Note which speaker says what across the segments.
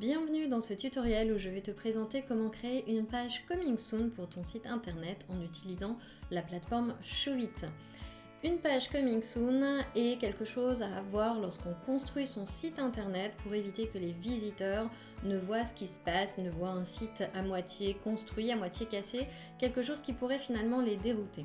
Speaker 1: Bienvenue dans ce tutoriel où je vais te présenter comment créer une page Coming Soon pour ton site internet en utilisant la plateforme Showit. Une page Coming Soon est quelque chose à avoir lorsqu'on construit son site internet pour éviter que les visiteurs ne voient ce qui se passe, ne voient un site à moitié construit, à moitié cassé, quelque chose qui pourrait finalement les dérouter.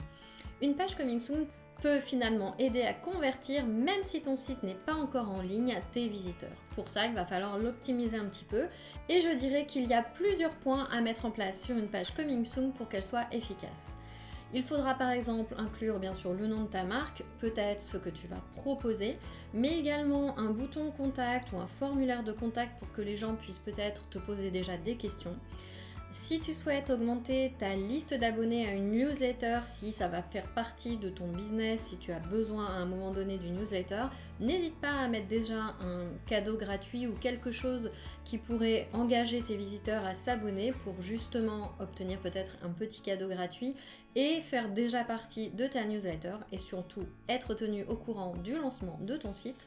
Speaker 1: Une page Coming Soon peut finalement aider à convertir, même si ton site n'est pas encore en ligne, tes visiteurs. Pour ça, il va falloir l'optimiser un petit peu. Et je dirais qu'il y a plusieurs points à mettre en place sur une page Coming Soon pour qu'elle soit efficace. Il faudra par exemple inclure bien sûr le nom de ta marque, peut-être ce que tu vas proposer, mais également un bouton contact ou un formulaire de contact pour que les gens puissent peut-être te poser déjà des questions. Si tu souhaites augmenter ta liste d'abonnés à une newsletter, si ça va faire partie de ton business, si tu as besoin à un moment donné d'une newsletter, n'hésite pas à mettre déjà un cadeau gratuit ou quelque chose qui pourrait engager tes visiteurs à s'abonner pour justement obtenir peut-être un petit cadeau gratuit et faire déjà partie de ta newsletter et surtout être tenu au courant du lancement de ton site.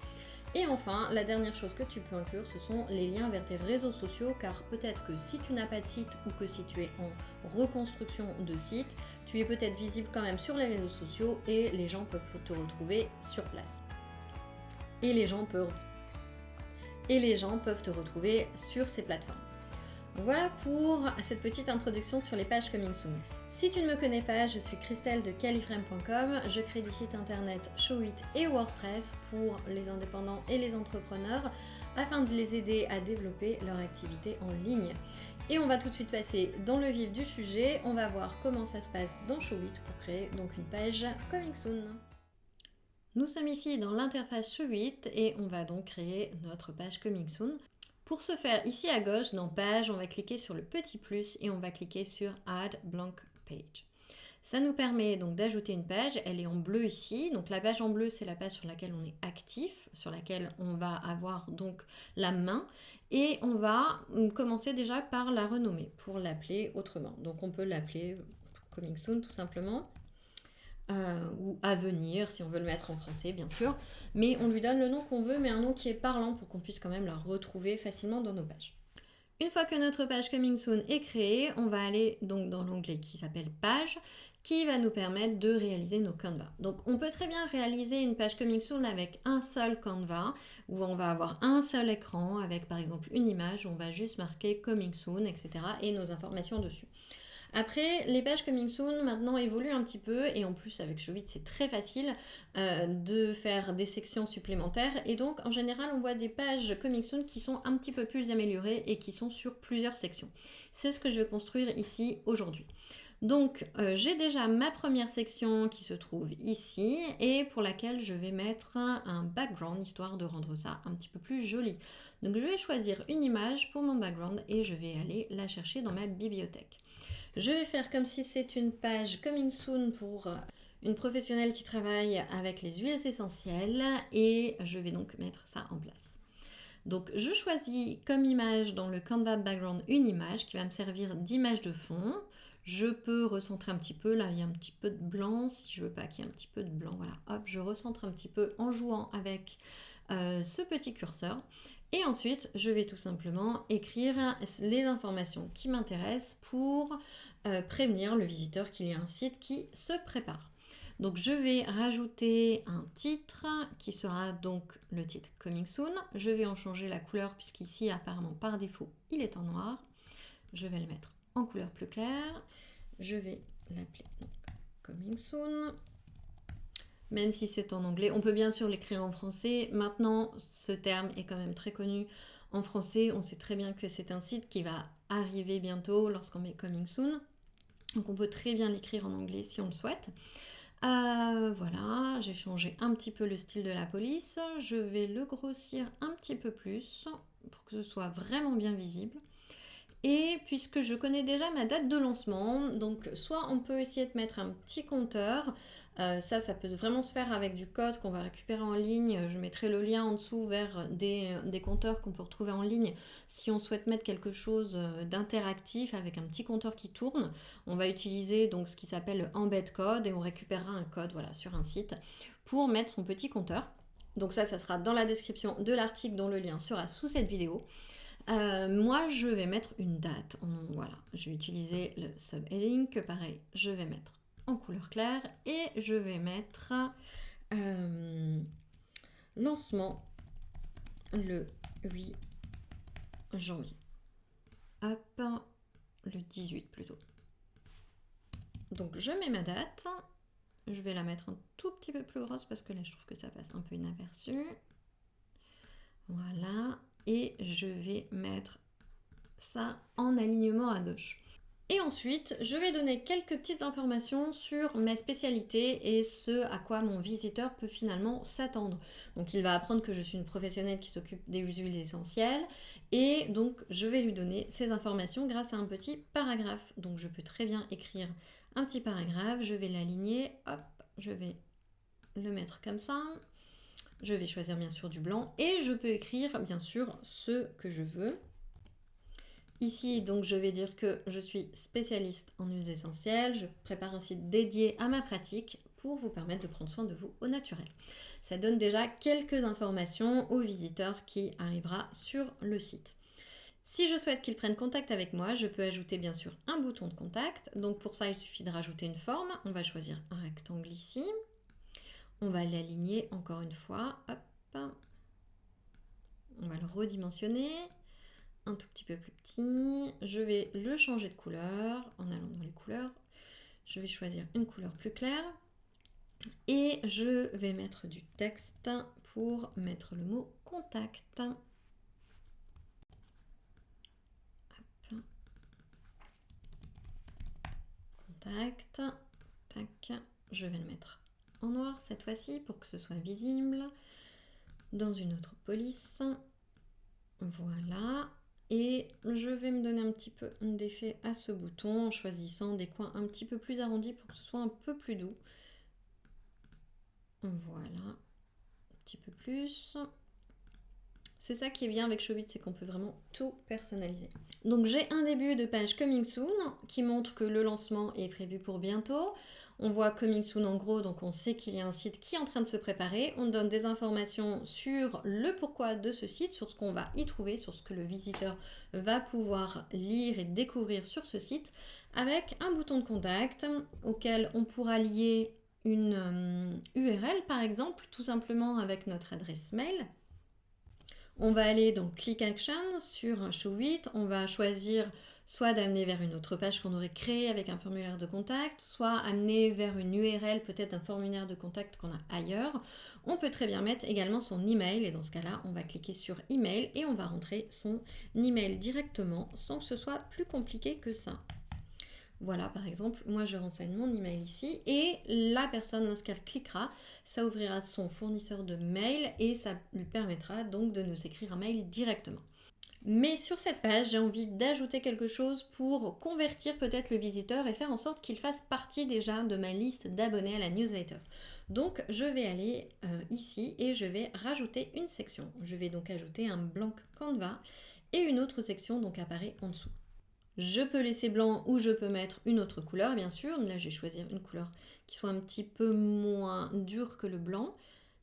Speaker 1: Et enfin, la dernière chose que tu peux inclure, ce sont les liens vers tes réseaux sociaux, car peut-être que si tu n'as pas de site ou que si tu es en reconstruction de site, tu es peut-être visible quand même sur les réseaux sociaux et les gens peuvent te retrouver sur place. Et les gens peuvent, te retrouver sur ces plateformes. Voilà pour cette petite introduction sur les pages Coming Soon. Si tu ne me connais pas, je suis Christelle de califrame.com. Je crée des sites internet Showit et WordPress pour les indépendants et les entrepreneurs afin de les aider à développer leur activité en ligne. Et on va tout de suite passer dans le vif du sujet. On va voir comment ça se passe dans Showit pour créer donc une page Coming Soon. Nous sommes ici dans l'interface Showit et on va donc créer notre page Coming Soon. Pour ce faire, ici à gauche, dans Page, on va cliquer sur le petit plus et on va cliquer sur Add Blank Page. Ça nous permet donc d'ajouter une page, elle est en bleu ici, donc la page en bleu c'est la page sur laquelle on est actif, sur laquelle on va avoir donc la main et on va commencer déjà par la renommer pour l'appeler autrement. Donc on peut l'appeler Coming Soon tout simplement. Euh, ou à venir, si on veut le mettre en français, bien sûr. Mais on lui donne le nom qu'on veut, mais un nom qui est parlant pour qu'on puisse quand même la retrouver facilement dans nos pages. Une fois que notre page Coming Soon est créée, on va aller donc dans l'onglet qui s'appelle Page, qui va nous permettre de réaliser nos Canva. Donc on peut très bien réaliser une page Coming Soon avec un seul Canva, où on va avoir un seul écran avec par exemple une image, on va juste marquer Coming Soon, etc. et nos informations dessus. Après, les pages Coming Soon maintenant évoluent un petit peu et en plus avec Jovit c'est très facile euh, de faire des sections supplémentaires et donc en général on voit des pages Coming Soon qui sont un petit peu plus améliorées et qui sont sur plusieurs sections. C'est ce que je vais construire ici aujourd'hui. Donc euh, j'ai déjà ma première section qui se trouve ici et pour laquelle je vais mettre un background histoire de rendre ça un petit peu plus joli. Donc je vais choisir une image pour mon background et je vais aller la chercher dans ma bibliothèque. Je vais faire comme si c'est une page coming soon pour euh, une professionnelle qui travaille avec les huiles essentielles et je vais donc mettre ça en place. Donc je choisis comme image dans le Canva Background une image qui va me servir d'image de fond. Je peux recentrer un petit peu, là il y a un petit peu de blanc, si je veux pas qu'il y ait un petit peu de blanc, voilà, hop, je recentre un petit peu en jouant avec euh, ce petit curseur. Et ensuite, je vais tout simplement écrire les informations qui m'intéressent pour euh, prévenir le visiteur qu'il y a un site qui se prépare. Donc je vais rajouter un titre qui sera donc le titre Coming Soon. Je vais en changer la couleur puisqu'ici apparemment par défaut il est en noir. Je vais le mettre en couleur plus claire. Je vais l'appeler Coming Soon même si c'est en anglais. On peut bien sûr l'écrire en français. Maintenant, ce terme est quand même très connu en français. On sait très bien que c'est un site qui va arriver bientôt lorsqu'on met Coming Soon. Donc on peut très bien l'écrire en anglais si on le souhaite. Euh, voilà, j'ai changé un petit peu le style de la police. Je vais le grossir un petit peu plus pour que ce soit vraiment bien visible. Et puisque je connais déjà ma date de lancement, donc soit on peut essayer de mettre un petit compteur, euh, ça, ça peut vraiment se faire avec du code qu'on va récupérer en ligne. Je mettrai le lien en dessous vers des, compteurs qu'on peut retrouver en ligne si on souhaite mettre quelque chose euh, d'interactif avec un petit compteur qui tourne. On va utiliser donc ce qui s'appelle embed code et on récupérera un code voilà, sur un site pour mettre son petit compteur. Donc ça, ça sera dans la description de l'article dont le lien sera sous cette vidéo. Euh, moi, je vais mettre une date. Voilà, je vais utiliser le subheading que pareil, je vais mettre en couleur claire et je vais mettre euh, lancement le 8 janvier. Hop, le 18 plutôt. Donc je mets ma date. Je vais la mettre un tout petit peu plus grosse parce que là je trouve que ça passe un peu inaperçu. Voilà. Et je vais mettre ça en alignement à gauche. Et ensuite, je vais donner quelques petites informations sur mes spécialités et ce à quoi mon visiteur peut finalement s'attendre. Donc il va apprendre que je suis une professionnelle qui s'occupe des huiles essentielles et donc je vais lui donner ces informations grâce à un petit paragraphe. Donc je peux très bien écrire un petit paragraphe, je vais l'aligner, hop, je vais le mettre comme ça. Je vais choisir bien sûr du blanc et je peux écrire bien sûr ce que je veux. Ici, donc, je vais dire que je suis spécialiste en huiles essentielles. Je prépare un site dédié à ma pratique pour vous permettre de prendre soin de vous au naturel. Ça donne déjà quelques informations au visiteur qui arrivera sur le site. Si je souhaite qu'il prenne contact avec moi, je peux ajouter bien sûr un bouton de contact. Donc pour ça, il suffit de rajouter une forme. On va choisir un rectangle ici. On va l'aligner encore une fois. Hop. On va le redimensionner un tout petit peu plus petit. Je vais le changer de couleur en allant dans les couleurs. Je vais choisir une couleur plus claire. Et je vais mettre du texte pour mettre le mot contact. Contact. Tac. Je vais le mettre en noir cette fois-ci pour que ce soit visible. Dans une autre police. Voilà. Et je vais me donner un petit peu d'effet à ce bouton en choisissant des coins un petit peu plus arrondis pour que ce soit un peu plus doux. Voilà, un petit peu plus. C'est ça qui est bien avec Showbit, c'est qu'on peut vraiment tout personnaliser. Donc j'ai un début de page Coming Soon qui montre que le lancement est prévu pour bientôt. On voit Coming Soon en gros, donc on sait qu'il y a un site qui est en train de se préparer. On donne des informations sur le pourquoi de ce site, sur ce qu'on va y trouver, sur ce que le visiteur va pouvoir lire et découvrir sur ce site, avec un bouton de contact auquel on pourra lier une URL euh, par exemple, tout simplement avec notre adresse mail. On va aller dans Click Action sur Show 8, on va choisir soit d'amener vers une autre page qu'on aurait créée avec un formulaire de contact, soit amener vers une URL, peut-être un formulaire de contact qu'on a ailleurs. On peut très bien mettre également son email et dans ce cas-là, on va cliquer sur email et on va rentrer son email directement sans que ce soit plus compliqué que ça. Voilà, par exemple, moi je renseigne mon email ici et la personne, lorsqu'elle cliquera, ça ouvrira son fournisseur de mail et ça lui permettra donc de nous écrire un mail directement. Mais sur cette page, j'ai envie d'ajouter quelque chose pour convertir peut-être le visiteur et faire en sorte qu'il fasse partie déjà de ma liste d'abonnés à la newsletter. Donc je vais aller euh, ici et je vais rajouter une section. Je vais donc ajouter un blanc Canva et une autre section donc apparaît en dessous. Je peux laisser blanc ou je peux mettre une autre couleur bien sûr. Là je vais choisir une couleur qui soit un petit peu moins dure que le blanc.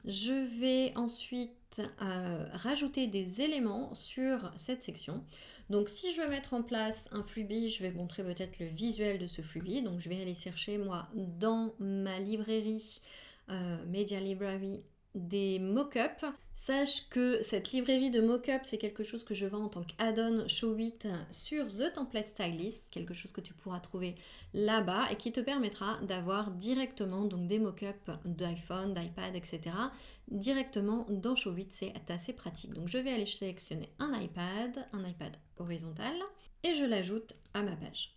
Speaker 1: Je vais ensuite euh, rajouter des éléments sur cette section. Donc si je veux mettre en place un Fluby, je vais montrer peut-être le visuel de ce Fluby. Donc je vais aller chercher moi dans ma librairie euh, Media Library des mock-ups. Sache que cette librairie de mock-up, c'est quelque chose que je vends en tant qu'add-on Showit sur The Template Stylist, quelque chose que tu pourras trouver là-bas et qui te permettra d'avoir directement donc des mock-ups d'iPhone, d'iPad, etc. directement dans Showit, c'est assez pratique. Donc je vais aller sélectionner un iPad, un iPad horizontal et je l'ajoute à ma page.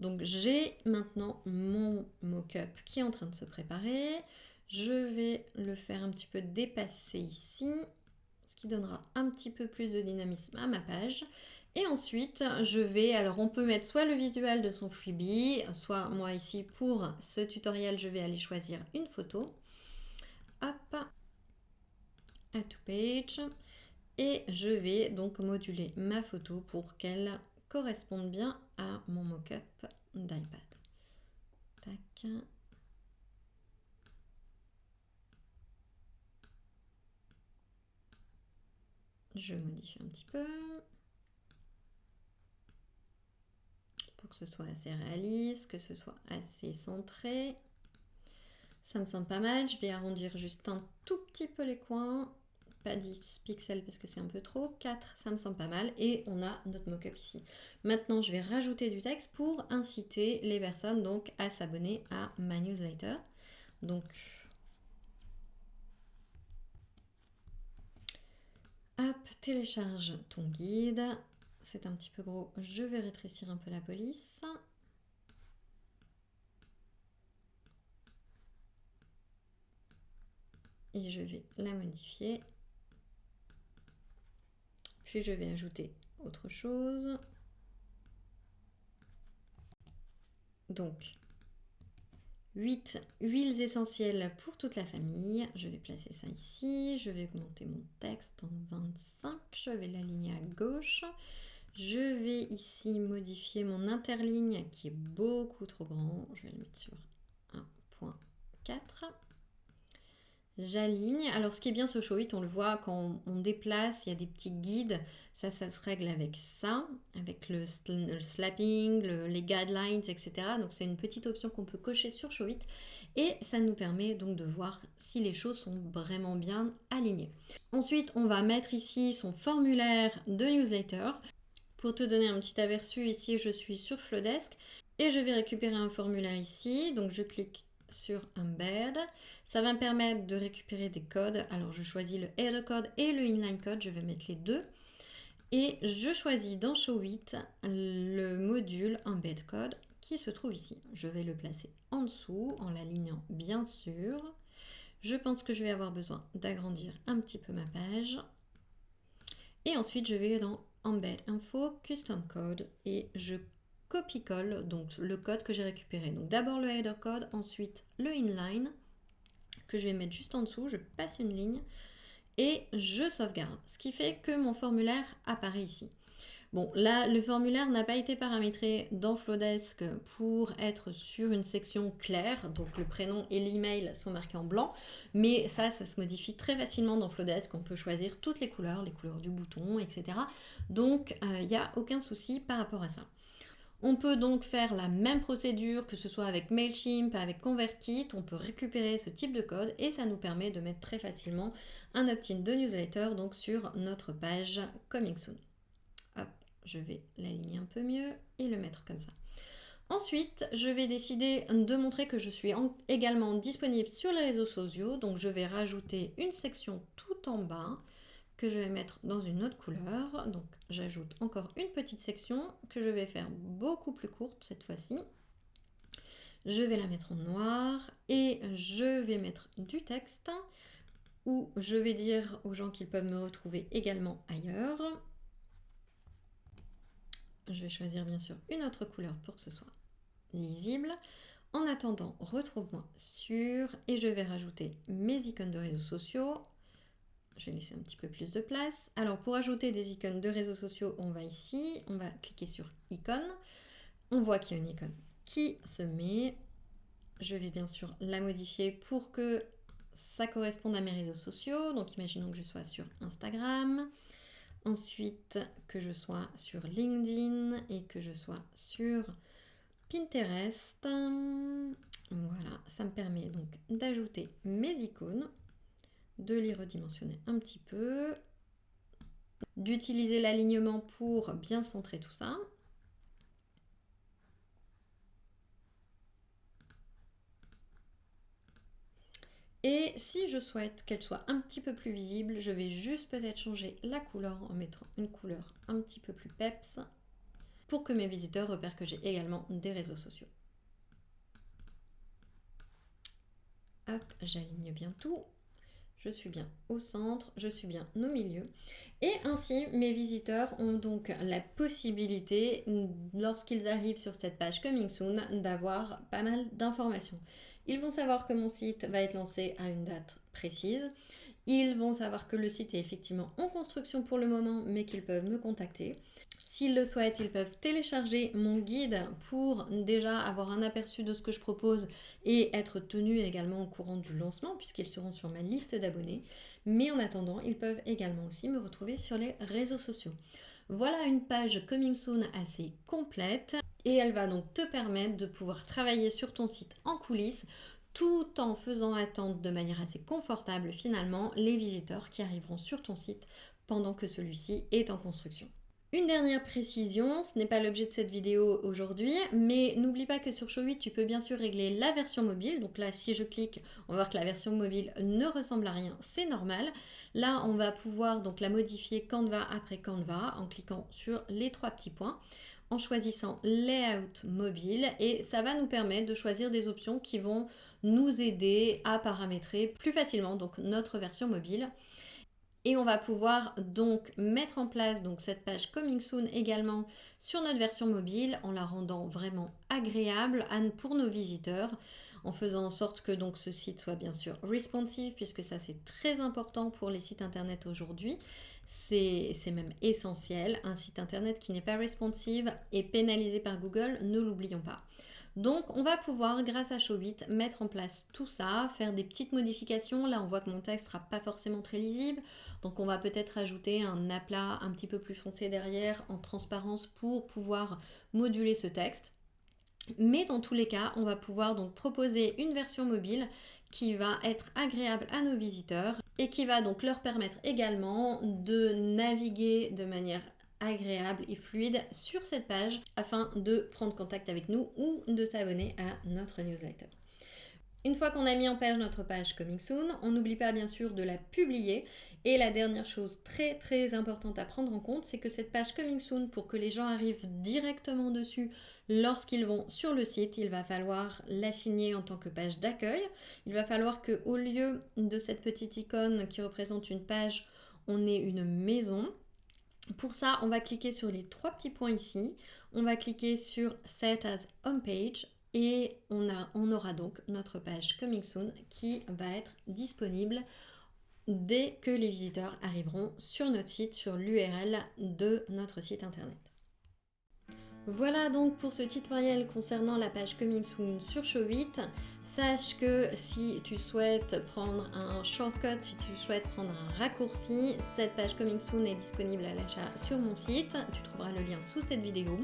Speaker 1: Donc j'ai maintenant mon mock-up qui est en train de se préparer. Je vais le faire un petit peu dépasser ici, ce qui donnera un petit peu plus de dynamisme à ma page. Et ensuite, je vais, alors on peut mettre soit le visuel de son freebie, soit moi ici pour ce tutoriel, je vais aller choisir une photo. Hop, add to page. Et je vais donc moduler ma photo pour qu'elle corresponde bien à mon mock-up d'iPad. Tac. Je modifie un petit peu. Pour que ce soit assez réaliste, que ce soit assez centré. Ça me semble pas mal. Je vais arrondir juste un tout petit peu les coins. Pas 10 pixels parce que c'est un peu trop. 4, ça me semble pas mal. Et on a notre mock-up ici. Maintenant, je vais rajouter du texte pour inciter les personnes donc à s'abonner à ma newsletter. Donc, télécharge ton guide. C'est un petit peu gros. Je vais rétrécir un peu la police. et je vais la modifier. Puis je vais ajouter autre chose. Donc, 8 huiles essentielles pour toute la famille. Je vais placer ça ici. Je vais augmenter mon texte en 25. Je vais l'aligner à gauche. Je vais ici modifier mon interligne qui est beaucoup trop grand. Je vais le mettre sur 1.4 j'aligne. Alors ce qui est bien ce Showit, on le voit quand on déplace, il y a des petits guides. Ça, ça se règle avec ça, avec le, slapping, les guidelines, etc. Donc c'est une petite option qu'on peut cocher sur Showit. Et ça nous permet donc de voir si les choses sont vraiment bien alignées. Ensuite, on va mettre ici son formulaire de newsletter. Pour te donner un petit aperçu, ici je suis sur Flowdesk et je vais récupérer un formulaire ici. Donc je clique sur Embed. Ça va me permettre de récupérer des codes. Alors je choisis le header code et le inline code, je vais mettre les deux. Et je choisis dans Show 8 le module Embed Code qui se trouve ici. Je vais le placer en dessous en l'alignant bien sûr. Je pense que je vais avoir besoin d'agrandir un petit peu ma page. Et ensuite, je vais dans Embed Info, Custom Code et je copie-colle, donc le code que j'ai récupéré. Donc d'abord le header code, ensuite le inline, que je vais mettre juste en dessous, je passe une ligne, et je sauvegarde. Ce qui fait que mon formulaire apparaît ici. Bon, là, le formulaire n'a pas été paramétré dans Flowdesk pour être sur une section claire, donc le prénom et l'email sont marqués en blanc, mais ça, ça se modifie très facilement dans Flowdesk, on peut choisir toutes les couleurs, les couleurs du bouton, etc. Donc, il euh, n'y a aucun souci par rapport à ça. On peut donc faire la même procédure que ce soit avec MailChimp, avec ConvertKit, on peut récupérer ce type de code et ça nous permet de mettre très facilement un opt-in de newsletter donc sur notre page Coming Soon. Je vais l'aligner un peu mieux et le mettre comme ça. Ensuite, je vais décider de montrer que je suis également disponible sur les réseaux sociaux, donc je vais rajouter une section tout en bas que je vais mettre dans une autre couleur. Donc j'ajoute encore une petite section que je vais faire beaucoup plus courte cette fois-ci. Je vais la mettre en noir et je vais mettre du texte où je vais dire aux gens qu'ils peuvent me retrouver également ailleurs. Je vais choisir bien sûr une autre couleur pour que ce soit lisible. En attendant, retrouve-moi sur et je vais rajouter mes icônes de réseaux sociaux je vais laisser un petit peu plus de place. Alors pour ajouter des icônes de réseaux sociaux, on va ici, on va cliquer sur icône. On voit qu'il y a une icône qui se met. Je vais bien sûr la modifier pour que ça corresponde à mes réseaux sociaux. Donc imaginons que je sois sur Instagram. Ensuite, que je sois sur LinkedIn et que je sois sur Pinterest. Voilà, ça me permet donc d'ajouter mes icônes de les redimensionner un petit peu, d'utiliser l'alignement pour bien centrer tout ça. Et si je souhaite qu'elle soit un petit peu plus visible, je vais juste peut-être changer la couleur en mettant une couleur un petit peu plus peps pour que mes visiteurs repèrent que j'ai également des réseaux sociaux. Hop, j'aligne bien tout je suis bien au centre, je suis bien au milieu. Et ainsi, mes visiteurs ont donc la possibilité, lorsqu'ils arrivent sur cette page Coming Soon, d'avoir pas mal d'informations. Ils vont savoir que mon site va être lancé à une date précise. Ils vont savoir que le site est effectivement en construction pour le moment, mais qu'ils peuvent me contacter. S'ils le souhaitent, ils peuvent télécharger mon guide pour déjà avoir un aperçu de ce que je propose et être tenus également au courant du lancement puisqu'ils seront sur ma liste d'abonnés. Mais en attendant, ils peuvent également aussi me retrouver sur les réseaux sociaux. Voilà une page Coming Soon assez complète. et elle va donc te permettre de pouvoir travailler sur ton site en coulisses tout en faisant attendre de manière assez confortable finalement les visiteurs qui arriveront sur ton site pendant que celui-ci est en construction. Une dernière précision, ce n'est pas l'objet de cette vidéo aujourd'hui, mais n'oublie pas que sur Show8, tu peux bien sûr régler la version mobile. Donc là, si je clique, on va voir que la version mobile ne ressemble à rien, c'est normal. Là, on va pouvoir donc la modifier Canva après Canva en cliquant sur les trois petits points en choisissant Layout mobile et ça va nous permettre de choisir des options qui vont nous aider à paramétrer plus facilement donc notre version mobile. Et on va pouvoir donc mettre en place cette page Coming Soon également sur notre version mobile en la rendant vraiment agréable pour nos visiteurs en faisant en sorte que donc ce site soit bien sûr responsive puisque ça c'est très important pour les sites internet aujourd'hui. C'est même essentiel. Un site internet qui n'est pas responsive est pénalisé par Google, ne l'oublions pas. Donc on va pouvoir, grâce à Showbit, mettre en place tout ça, faire des petites modifications. Là on voit que mon texte sera pas forcément très lisible, donc on va peut-être ajouter un aplat un petit peu plus foncé derrière en transparence pour pouvoir moduler ce texte. Mais dans tous les cas, on va pouvoir donc proposer une version mobile qui va être agréable à nos visiteurs et qui va donc leur permettre également de naviguer de manière agréable et fluide sur cette page afin de prendre contact avec nous ou de s'abonner à notre newsletter. Une fois qu'on a mis en page notre page Coming Soon, on n'oublie pas bien sûr de la publier. Et la dernière chose très très importante à prendre en compte, c'est que cette page Coming Soon, pour que les gens arrivent directement dessus lorsqu'ils vont sur le site, il va falloir l'assigner en tant que page d'accueil. Il va falloir que au lieu de cette petite icône qui représente une page, on ait une maison pour ça, on va cliquer sur les trois petits points ici. On va cliquer sur Set as Homepage et on, on aura donc notre page Coming Soon qui va être disponible dès que les visiteurs arriveront sur notre site, sur l'URL de notre site internet. Voilà donc pour ce tutoriel concernant la page Coming Soon sur Show8. Sache que si tu souhaites prendre un shortcut, si tu souhaites prendre un raccourci, cette page Coming Soon est disponible à l'achat sur mon site. Tu trouveras le lien sous cette vidéo.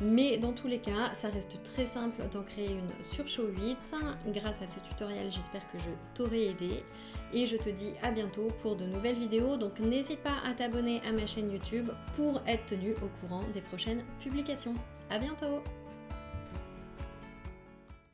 Speaker 1: Mais dans tous les cas, ça reste très simple d'en créer une sur Show8. Grâce à ce tutoriel, j'espère que je t'aurai aidé. Et je te dis à bientôt pour de nouvelles vidéos. Donc n'hésite pas à t'abonner à ma chaîne YouTube pour être tenu au courant des prochaines publications. À bientôt